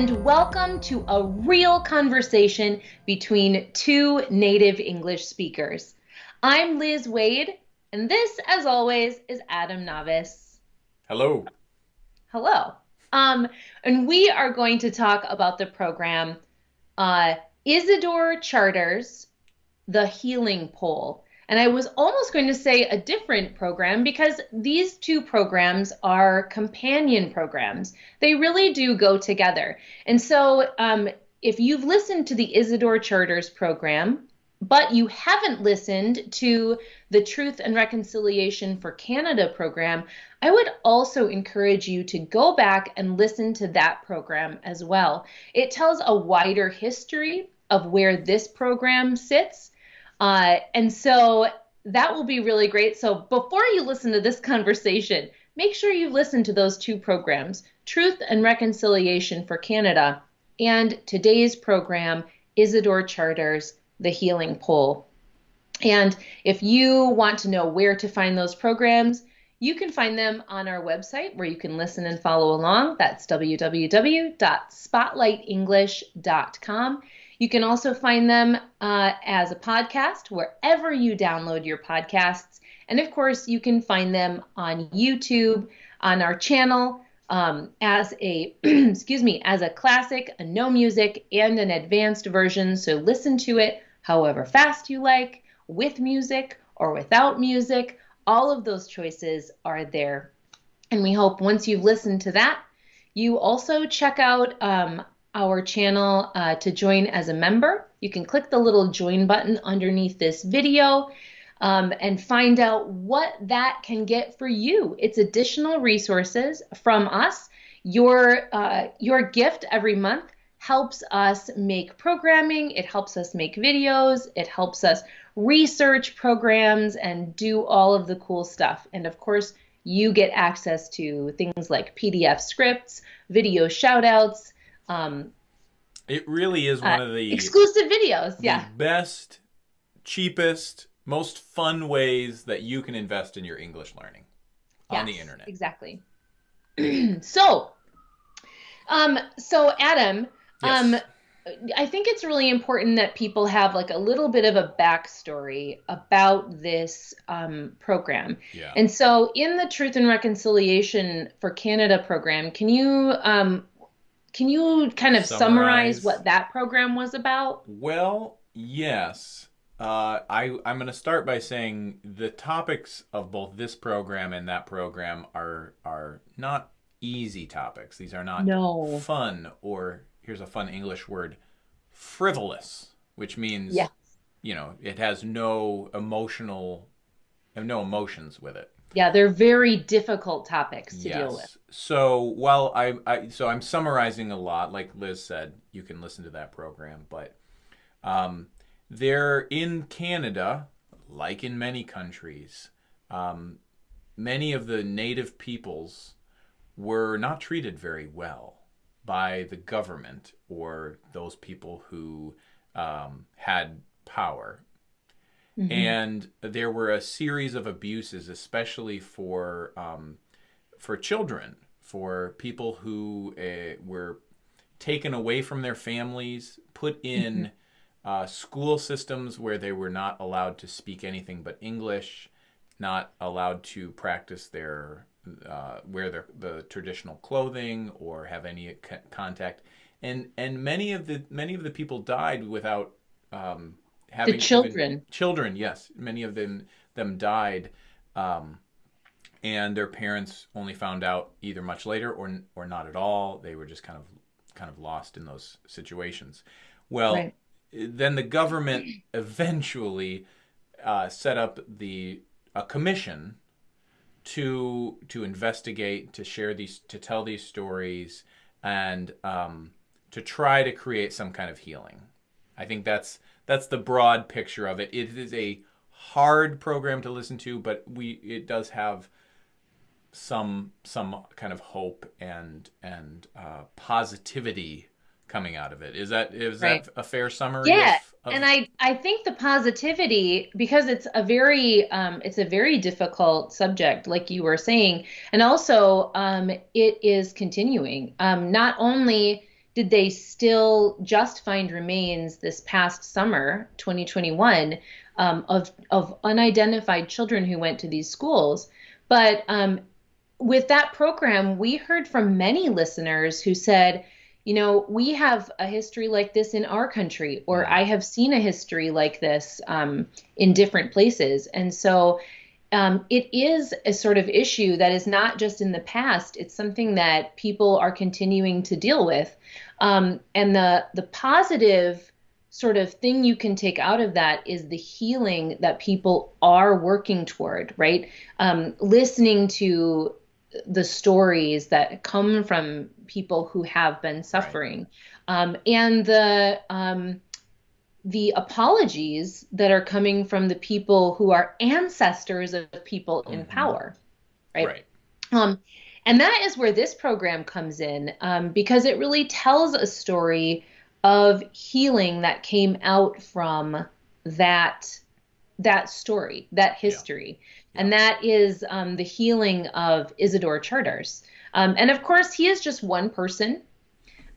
and welcome to a real conversation between two native English speakers. I'm Liz Waid, and this, as always, is Adam Navis. Hello. Hello. Um, and we are going to talk about the program uh, Isidore Charters, The Healing Pole. And I was almost going to say a different program because these two programs are companion programs. They really do go together. And so um, if you've listened to the Isidore Charters program, but you haven't listened to the Truth and Reconciliation for Canada program, I would also encourage you to go back and listen to that program as well. It tells a wider history of where this program sits uh, and so that will be really great. So before you listen to this conversation, make sure you listen to those two programs Truth and Reconciliation for Canada and today's program, Isidore Charters, The Healing Pole. And if you want to know where to find those programs, you can find them on our website where you can listen and follow along. That's www.spotlightenglish.com. You can also find them uh, as a podcast wherever you download your podcasts. And of course, you can find them on YouTube, on our channel, um, as a excuse me, as a classic, a no music, and an advanced version. So listen to it however fast you like, with music or without music. All of those choices are there. And we hope once you've listened to that, you also check out um, our channel uh, to join as a member. You can click the little join button underneath this video um, and find out what that can get for you. It's additional resources from us. Your, uh, your gift every month helps us make programming, it helps us make videos, it helps us research programs and do all of the cool stuff. And of course, you get access to things like PDF scripts, video shoutouts, um, it really is one uh, of the exclusive videos. The yeah. Best, cheapest, most fun ways that you can invest in your English learning yes, on the internet. Exactly. so, um, so Adam, yes. um, I think it's really important that people have like a little bit of a backstory about this um, program. Yeah. And so, in the Truth and Reconciliation for Canada program, can you um, can you kind of summarize, summarize what that program was about? Well, yes. Uh, I, I'm going to start by saying the topics of both this program and that program are are not easy topics. These are not no. fun or here's a fun English word, frivolous, which means yes. you know it has no emotional, no emotions with it. Yeah, they're very difficult topics to yes. deal with. So while I, I, so I'm summarizing a lot, like Liz said, you can listen to that program, but um, they're in Canada, like in many countries, um, many of the native peoples were not treated very well by the government or those people who um, had power Mm-hmm. And there were a series of abuses, especially for um, for children, for people who uh, were taken away from their families, put in mm-hmm. uh, school systems where they were not allowed to speak anything but English, not allowed to practice their uh, wear their the traditional clothing or have any contact, and and many of the many of the people died without um, having the children. Children, yes, many of them them died, um, and their parents only found out either much later or or not at all. They were just kind of kind of lost in those situations. Well, right. then the government eventually uh, set up the a commission to to investigate, to share these, to tell these stories, and um, to try to create some kind of healing. I think that's that's the broad picture of it. It is a hard program to listen to, but we it does have some some kind of hope and and uh, positivity coming out of it. Is that is right. that a fair summary? Yeah, of, of... and I I think the positivity because it's a very um, it's a very difficult subject, like you were saying, and also um, it is continuing. Um, not only did they still just find remains this past summer, 2021, um, of of unidentified children who went to these schools. But um, with that program, we heard from many listeners who said, you know, we have a history like this in our country, or I have seen a history like this um, in different places. And so um, it is a sort of issue that is not just in the past, it's something that people are continuing to deal with. Um, and the, the positive sort of thing you can take out of that is the healing that people are working toward, right? Um, listening to the stories that come from people who have been suffering, right. um, and the um, the apologies that are coming from the people who are ancestors of people mm-hmm. in power, right? Right. Um, and that is where this program comes in um, because it really tells a story of healing that came out from that that story, that history. Yeah. And that is um, the healing of Isidore Charters. Um, and of course, he is just one person.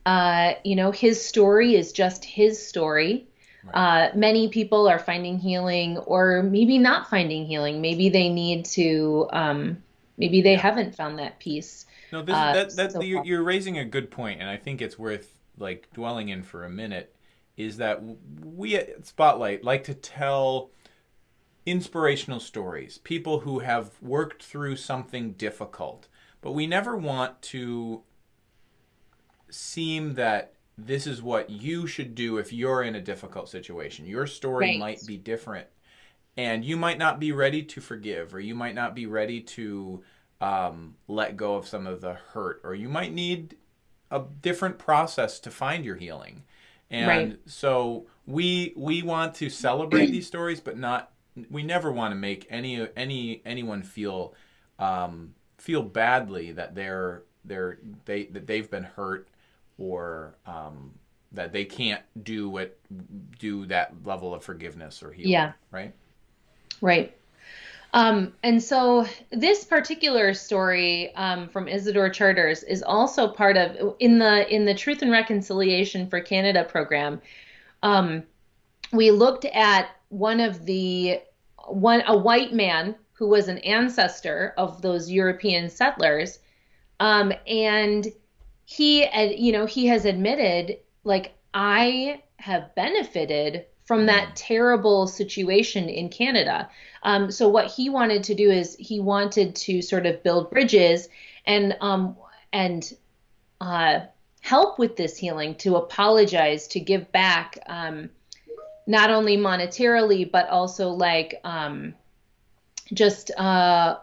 Uh, you know, his story is just his story. Right. Uh, many people are finding healing or maybe not finding healing. Maybe they need to, um, maybe they yeah. haven't found that peace. No, this, uh, that, that, so you're, you're raising a good point, and I think it's worth like dwelling in for a minute is that we at Spotlight like to tell inspirational stories, people who have worked through something difficult, but we never want to seem that this is what you should do if you're in a difficult situation. Your story right. might be different, and you might not be ready to forgive, or you might not be ready to um, let go of some of the hurt, or you might need a different process to find your healing. And right. so we we want to celebrate these stories, but not we never want to make any any anyone feel um, feel badly that they're they're they that they've been hurt or um, that they can't do what do that level of forgiveness or healing. Yeah. Right. Right. Um, and so this particular story um, from Isidore Charters is also part of in the in the Truth and Reconciliation for Canada program. Um, we looked at one of the one a white man who was an ancestor of those European settlers, um, and he you know he has admitted like I have benefited from that mm. terrible situation in Canada. Um, so what he wanted to do is he wanted to sort of build bridges and um, and uh, help with this healing, to apologize, to give back, um, not only monetarily but also like um, just uh,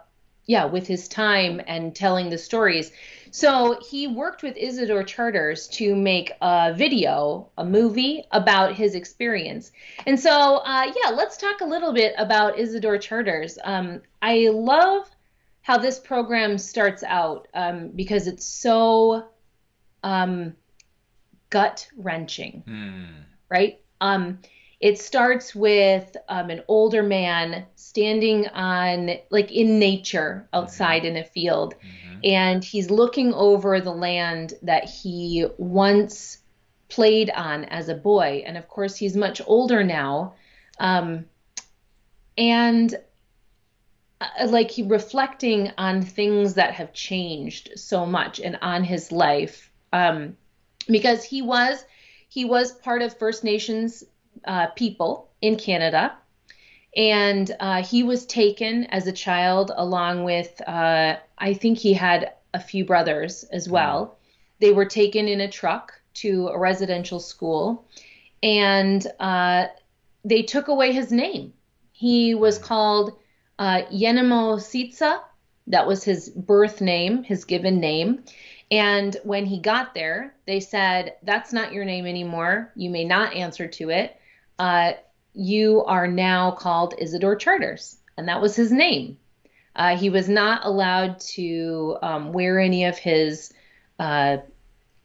yeah, with his time and telling the stories. So he worked with Isidore Charters to make a video, a movie about his experience. And so, uh, yeah, let's talk a little bit about Isidore Charters. Um, I love how this program starts out um, because it's so um, gut wrenching, mm. right? It starts with um, an older man standing on, like in nature outside mm-hmm. in a field. Mm-hmm and he's looking over the land that he once played on as a boy. And of course, he's much older now. Um, and uh, like he reflecting on things that have changed so much and on his life um, because he was he was part of First Nations uh, people in Canada and uh, he was taken as a child along with uh, I think he had a few brothers as mm. well. They were taken in a truck to a residential school, and uh, they took away his name. He was mm. called uh, Yenemo Sitsa. That was his birth name, his given name. And when he got there, they said, That's not your name anymore. You may not answer to it. Uh, you are now called Isidore Charters. And that was his name. Uh, he was not allowed to um, wear any of his, uh,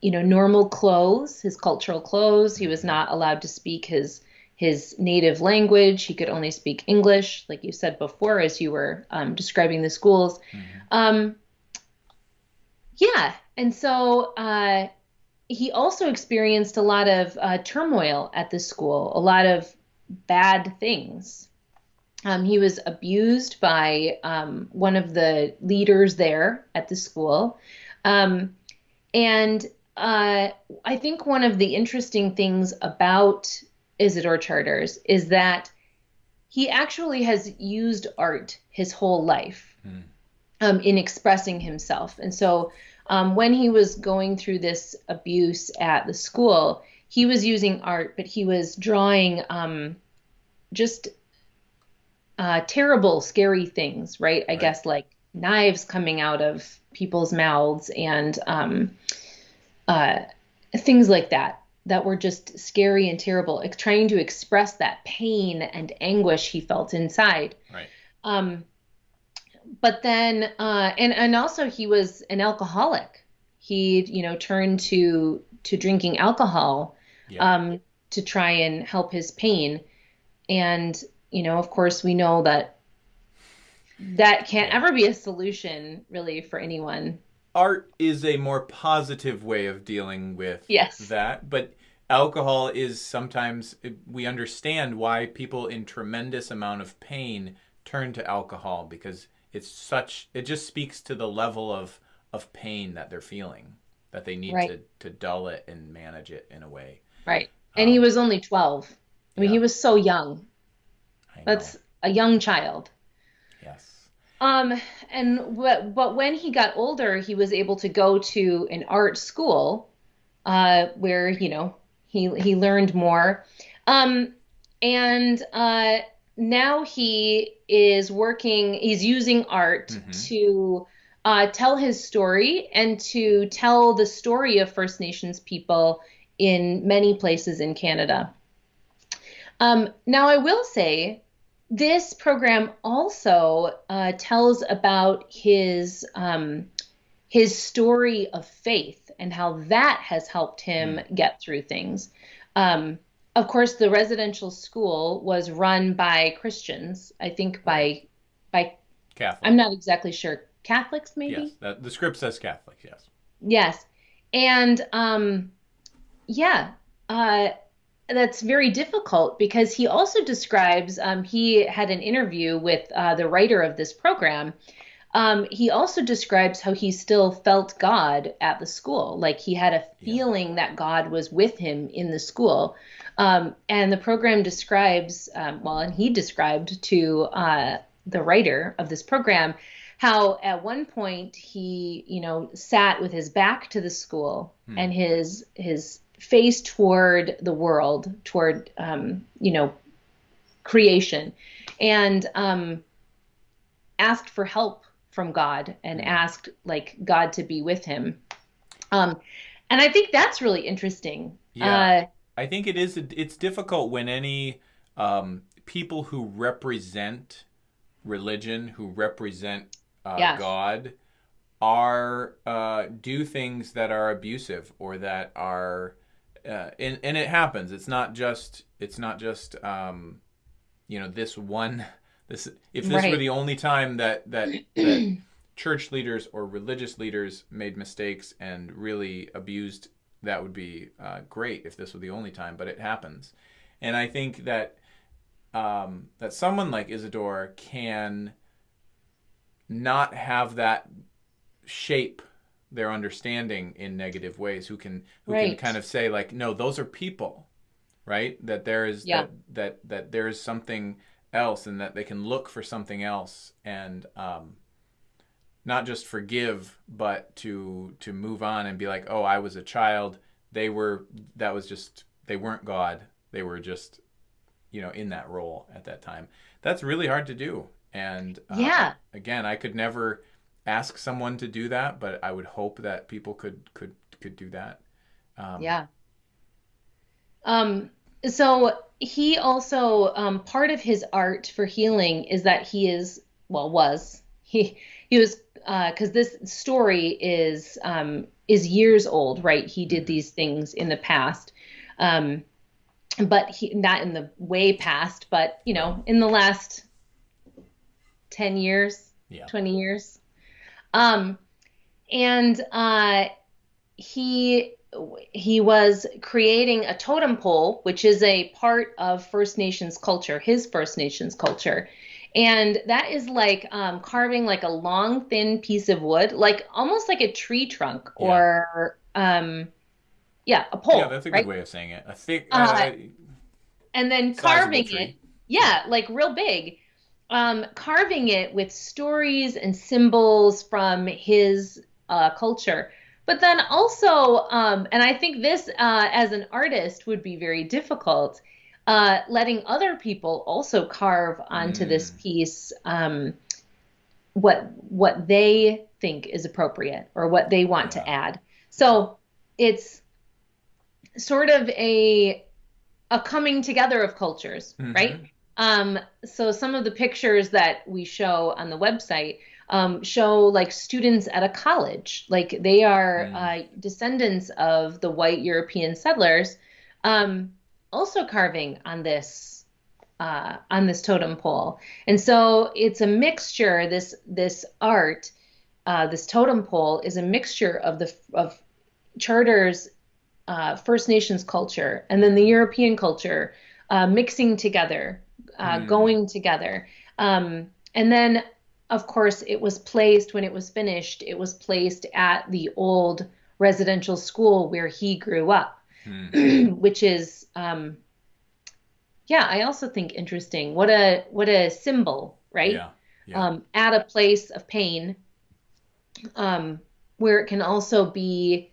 you know, normal clothes, his cultural clothes. He was not allowed to speak his his native language. He could only speak English, like you said before, as you were um, describing the schools. Mm-hmm. Um, yeah, and so uh, he also experienced a lot of uh, turmoil at the school, a lot of bad things. Um, he was abused by um, one of the leaders there at the school. Um, and uh, I think one of the interesting things about Isidore Charters is that he actually has used art his whole life hmm. in expressing himself. And so um, when he was going through this abuse at the school, he was using art, but he was drawing um, just uh, terrible, scary things, right? I right. guess like knives coming out of people's mouths and um, uh, things like that that were just scary and terrible, trying to express that pain and anguish he felt inside. Right. Um, but then uh, and and also he was an alcoholic. He you know turned to to drinking alcohol yeah. um, to try and help his pain, and you know of course we know that that can't ever be a solution really for anyone. Art is a more positive way of dealing with yes. that, but alcohol is sometimes we understand why people in tremendous amount of pain turn to alcohol because it's such it just speaks to the level of of pain that they're feeling that they need right. to to dull it and manage it in a way. Right. And um, he was only 12 i mean yeah. he was so young. That's a young child. Yes. Um and but but when he got older he was able to go to an art school uh where you know he he learned more. Um and uh now he is working, he's using art mm-hmm. to uh, tell his story and to tell the story of First Nations people in many places in Canada. Um, now, I will say this program also uh, tells about his um, his story of faith and how that has helped him mm. get through things. Um, of course, the residential school was run by Christians. I think by by Catholic. I'm not exactly sure. Catholics, maybe. Yes, the script says Catholics. Yes. Yes, and um, yeah, uh, that's very difficult because he also describes. Um, he had an interview with uh, the writer of this program. Um, he also describes how he still felt God at the school, like he had a feeling yeah. that God was with him in the school. Um, and the program describes, um, well, and he described to uh, the writer of this program how at one point he, you know, sat with his back to the school hmm. and his his face toward the world, toward, um, you know, creation, and um, asked for help from God and hmm. asked like God to be with him. Um, and I think that's really interesting. Yeah. Uh, I think it is. It's difficult when any um, people who represent religion, who represent uh, yes. God, are uh, do things that are abusive or that are, uh, and and it happens. It's not just. It's not just. Um, you know, this one. This if this right. were the only time that that that church leaders or religious leaders made mistakes and really abused that would be uh, great if this were the only time, but it happens. And I think that um, that someone like Isidore can not have that shape their understanding in negative ways. Who can who right. can kind of say like, no, those are people, right? That there is yeah. that that that there is something else, and that they can look for something else and um, not just forgive, but to to move on and be like, oh, I was a child. They were that was just they weren't God. They were just you know in that role at that time. That's really hard to do. And uh, yeah, again, I could never ask someone to do that, but I would hope that people could could could do that. Um, yeah. Um. So he also um, part of his art for healing is that he is well was he he was because uh, this story is um, is years old, right? He did mm-hmm. these things in the past, um, but he not in the way past, but you know, in the last ten years, yeah. twenty years, um, and uh, he he was creating a totem pole, which is a part of First Nations culture, his First Nations culture. And that is like um, carving like a long, thin piece of wood, like almost like a tree trunk Yeah. or, um, yeah, a pole, Yeah, that's a right? good way of saying it. A thick, Uh, uh, and then carving it yeah like real big um carving it with stories and symbols from his uh culture but then also um and i think this uh as an artist would be very difficult uh letting other people also carve onto this Mm. piece um what what they think is appropriate or what they want to add so it's sort of a a coming together of cultures, right? Mhm. Um, so some of the pictures that we show on the website um, show like students at a college, like they are Mm. uh, descendants of the white European settlers, um, also carving on this uh, on this totem pole, and so it's a mixture. This this art, uh, this totem pole, is a mixture of the of Charters uh, First Nations culture and then the European culture uh, mixing together, uh, Hmm. going together. Um, and then, of course, it was placed when it was finished, it was placed at the old residential school where he grew up, Hmm. which is, um, yeah, I also think interesting. What a what a symbol, right? Yeah. Yeah. um, at a place of pain, um, where it can also be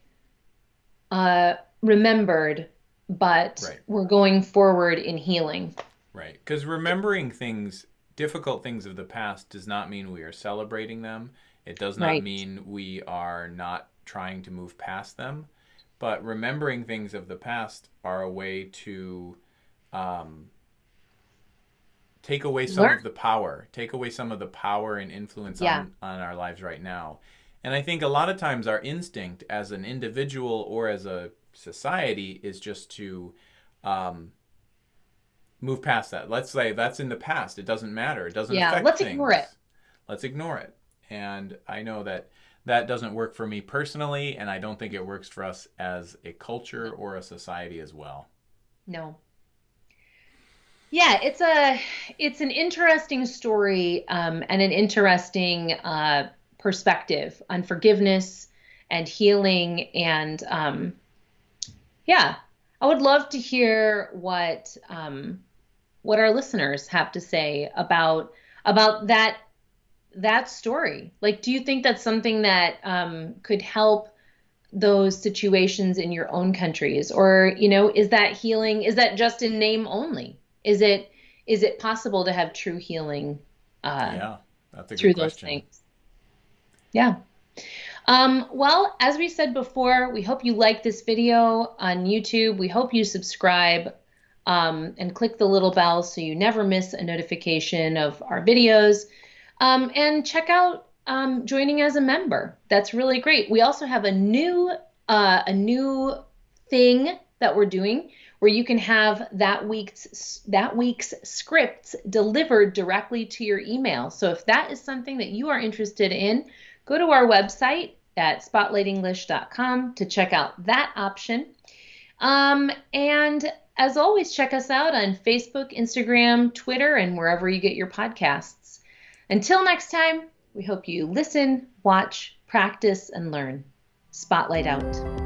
uh, remembered, but Right. we're going forward in healing. Right. Because remembering things, difficult things of the past, does not mean we are celebrating them. It does not Right. mean we are not trying to move past them. But remembering things of the past are a way to um, take away some Learn. of the power, take away some of the power and influence Yeah. on, on our lives right now. And I think a lot of times our instinct as an individual or as a society is just to um, move past that. Let's say that's in the past. It doesn't matter. It doesn't Yeah, let's things. ignore it. Let's ignore it. And I know that that doesn't work for me personally, and I don't think it works for us as a culture or a society as well. No. Yeah, it's a it's an interesting story um, and an interesting uh, perspective on forgiveness and healing and um, yeah, I would love to hear what um, what our listeners have to say about about that that story. Like, do you think that's something that um, could help those situations in your own countries, or you know, is that healing? Is that just in name only? Is it is it possible to have true healing uh, yeah, that's a through good those things? Yeah. Um, well, as we said before, we hope you like this video on YouTube. We hope you subscribe um, and click the little bell so you never miss a notification of our videos. Um, and check out um, joining as a member. That's really great. We also have a new uh, a new thing that we're doing where you can have that week's that week's scripts delivered directly to your email. So if that is something that you are interested in, go to our website at spotlightenglish.com to check out that option. Um, and as always, check us out on Facebook, Instagram, Twitter, and wherever you get your podcasts. Until next time, we hope you listen, watch, practice, and learn. Spotlight out.